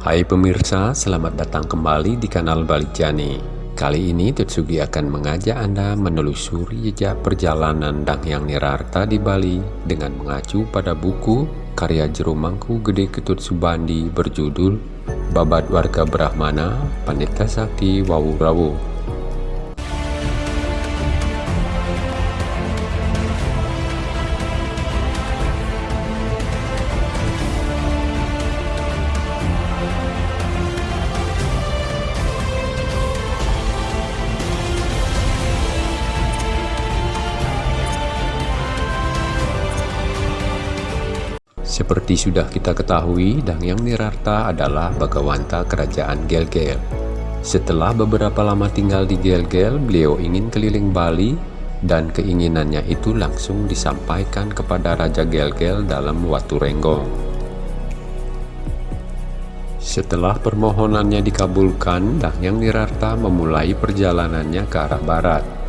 Hai pemirsa, selamat datang kembali di kanal Balik Jani. Kali ini Tetsugi akan mengajak Anda menelusuri jejak perjalanan Dangyang Nirarta di Bali dengan mengacu pada buku karya Jeromangku Gede Ketut Subandi berjudul Babat Warga Brahmana Pandita Sakti Wawurawu Seperti sudah kita ketahui, Dangyang Nirarta adalah Bagawanta Kerajaan Gelgel. Setelah beberapa lama tinggal di Gelgel, beliau ingin keliling Bali dan keinginannya itu langsung disampaikan kepada Raja Gelgel dalam Watu Renggong. Setelah permohonannya dikabulkan, Dangyang Nirarta memulai perjalanannya ke arah barat.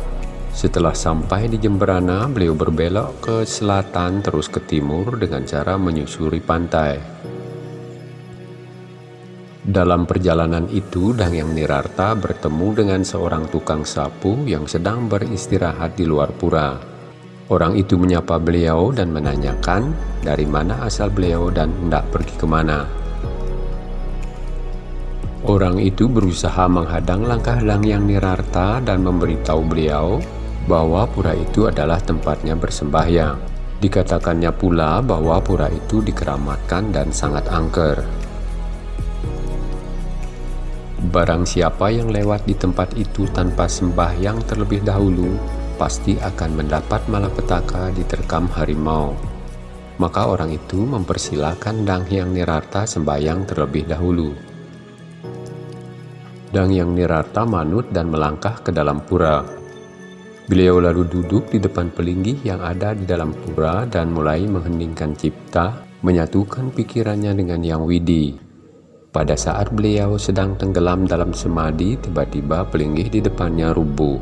Setelah sampai di Jemberana, beliau berbelok ke selatan terus ke timur dengan cara menyusuri pantai. Dalam perjalanan itu, Dangyang Nirarta bertemu dengan seorang tukang sapu yang sedang beristirahat di luar pura. Orang itu menyapa beliau dan menanyakan dari mana asal beliau dan hendak pergi ke mana. Orang itu berusaha menghadang langkah Dangyang Nirarta dan memberitahu beliau bahwa pura itu adalah tempatnya bersembahyang. Dikatakannya pula bahwa pura itu dikeramatkan dan sangat angker. Barang siapa yang lewat di tempat itu tanpa sembahyang terlebih dahulu, pasti akan mendapat malapetaka diterkam harimau. Maka orang itu mempersilahkan Dang Hyang Nirarta sembahyang terlebih dahulu. Dang Hyang Nirarta manut dan melangkah ke dalam pura. Beliau lalu duduk di depan pelinggih yang ada di dalam pura dan mulai mengheningkan cipta, menyatukan pikirannya dengan Yang Widi. Pada saat beliau sedang tenggelam dalam semadi, tiba-tiba pelinggih di depannya rubuh.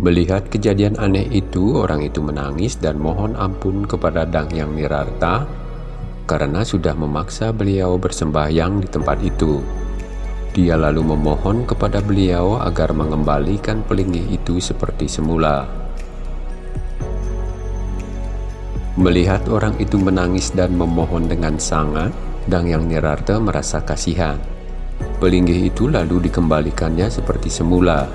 Melihat kejadian aneh itu, orang itu menangis dan mohon ampun kepada Dang Yang Nirarta karena sudah memaksa beliau bersembahyang di tempat itu. Dia lalu memohon kepada beliau agar mengembalikan pelinggih itu seperti semula. Melihat orang itu menangis dan memohon dengan sangat, Dang Yang Nirarta merasa kasihan. Pelinggih itu lalu dikembalikannya seperti semula.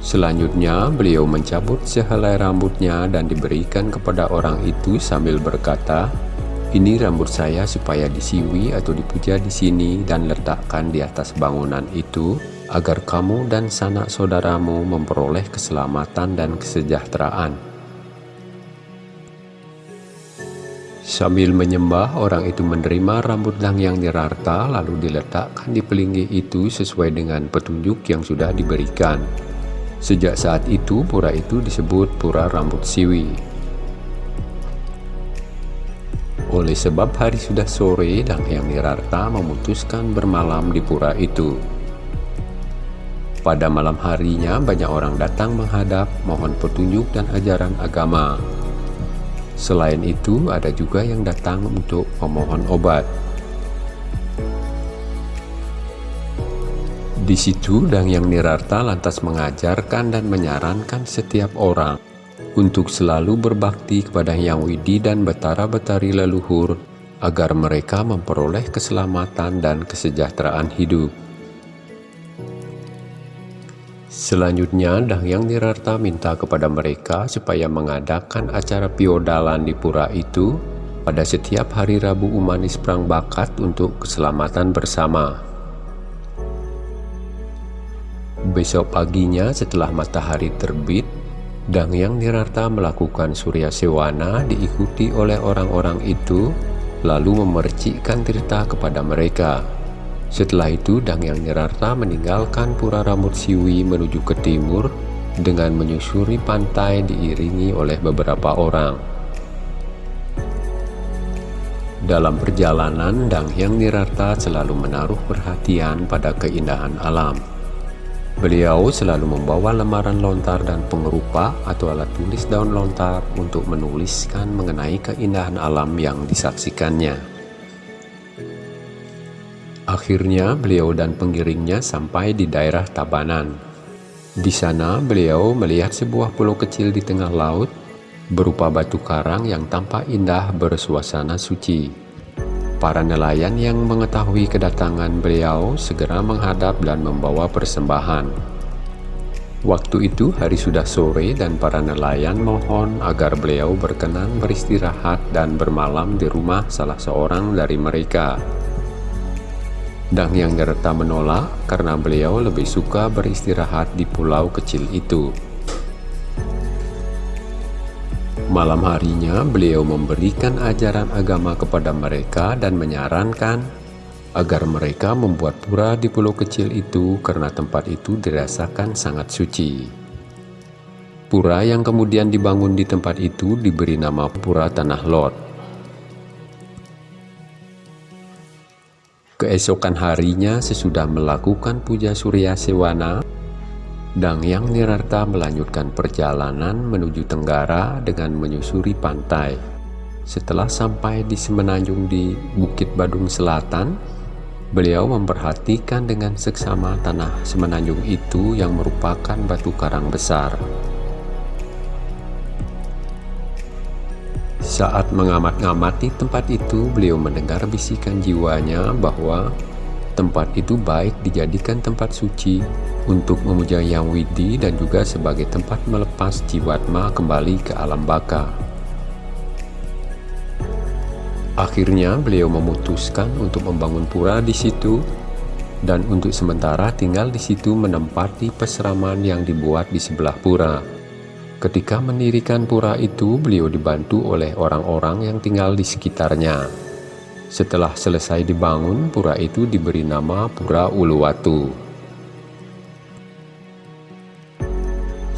Selanjutnya, beliau mencabut sehelai rambutnya dan diberikan kepada orang itu sambil berkata, ini rambut saya supaya disiwi atau dipuja di sini dan letakkan di atas bangunan itu agar kamu dan sanak saudaramu memperoleh keselamatan dan kesejahteraan. Sambil menyembah, orang itu menerima rambut yang Nirarta lalu diletakkan di pelinggih itu sesuai dengan petunjuk yang sudah diberikan. Sejak saat itu, pura itu disebut Pura Rambut Siwi. Oleh sebab hari sudah sore, dan Hyang Nirarta memutuskan bermalam di pura itu. Pada malam harinya, banyak orang datang menghadap, mohon petunjuk dan ajaran agama. Selain itu, ada juga yang datang untuk memohon obat. Di situ, Dang Yang Nirarta lantas mengajarkan dan menyarankan setiap orang untuk selalu berbakti kepada Yang Widi dan Betara-Betari leluhur agar mereka memperoleh keselamatan dan kesejahteraan hidup. Selanjutnya, Dahyang Nirarta minta kepada mereka supaya mengadakan acara piodalan di pura itu pada setiap hari Rabu Umanis Perang Bakat untuk keselamatan bersama. Besok paginya setelah matahari terbit, Dang Yang Nirarta melakukan Surya Sewana diikuti oleh orang-orang itu lalu memercikkan Tirta kepada mereka. Setelah itu Dang Yang Nirarta meninggalkan Pura Rambut Siwi menuju ke timur dengan menyusuri pantai diiringi oleh beberapa orang. Dalam perjalanan, Dang Yang Nirarta selalu menaruh perhatian pada keindahan alam. Beliau selalu membawa lembaran lontar dan pengerupa atau alat tulis daun lontar untuk menuliskan mengenai keindahan alam yang disaksikannya. Akhirnya beliau dan pengiringnya sampai di daerah Tabanan. Di sana beliau melihat sebuah pulau kecil di tengah laut berupa batu karang yang tampak indah bersuasana suci. Para nelayan yang mengetahui kedatangan beliau segera menghadap dan membawa persembahan. Waktu itu hari sudah sore dan para nelayan mohon agar beliau berkenan beristirahat dan bermalam di rumah salah seorang dari mereka. Dang yang Gerta menolak karena beliau lebih suka beristirahat di pulau kecil itu. Malam harinya beliau memberikan ajaran agama kepada mereka dan menyarankan agar mereka membuat pura di pulau kecil itu karena tempat itu dirasakan sangat suci. Pura yang kemudian dibangun di tempat itu diberi nama Pura Tanah Lot. Keesokan harinya sesudah melakukan puja Surya Sewana, Dang Yang Nirarta melanjutkan perjalanan menuju Tenggara dengan menyusuri pantai. Setelah sampai di semenanjung di Bukit Badung Selatan, Beliau memperhatikan dengan seksama tanah semenanjung itu yang merupakan batu karang besar. Saat mengamat-ngamati tempat itu, beliau mendengar bisikan jiwanya bahwa tempat itu baik dijadikan tempat suci untuk memuja Yang Widi dan juga sebagai tempat melepas jiwatma kembali ke alam baka. Akhirnya beliau memutuskan untuk membangun pura di situ dan untuk sementara tinggal di situ menempati peseraman yang dibuat di sebelah pura. Ketika mendirikan pura itu, beliau dibantu oleh orang-orang yang tinggal di sekitarnya. Setelah selesai dibangun, pura itu diberi nama Pura Uluwatu.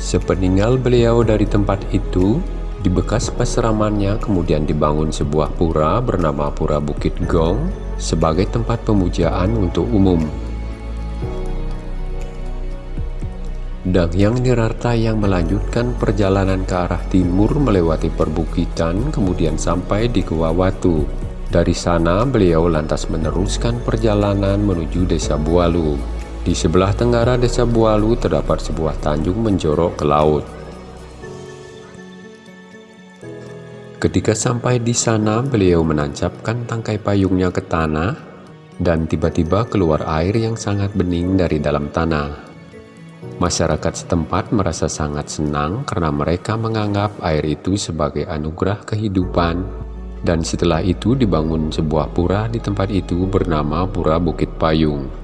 Sepeninggal beliau dari tempat itu, di bekas peseramannya kemudian dibangun sebuah pura bernama Pura Bukit Gong sebagai tempat pemujaan untuk umum. Dan yang Nirarta yang melanjutkan perjalanan ke arah timur melewati perbukitan kemudian sampai di Gua Watu. Dari sana beliau lantas meneruskan perjalanan menuju desa Bualu. Di sebelah tenggara desa Bualu terdapat sebuah tanjung menjorok ke laut. Ketika sampai di sana, beliau menancapkan tangkai payungnya ke tanah, dan tiba-tiba keluar air yang sangat bening dari dalam tanah. Masyarakat setempat merasa sangat senang karena mereka menganggap air itu sebagai anugerah kehidupan, dan setelah itu dibangun sebuah pura di tempat itu bernama Pura Bukit Payung.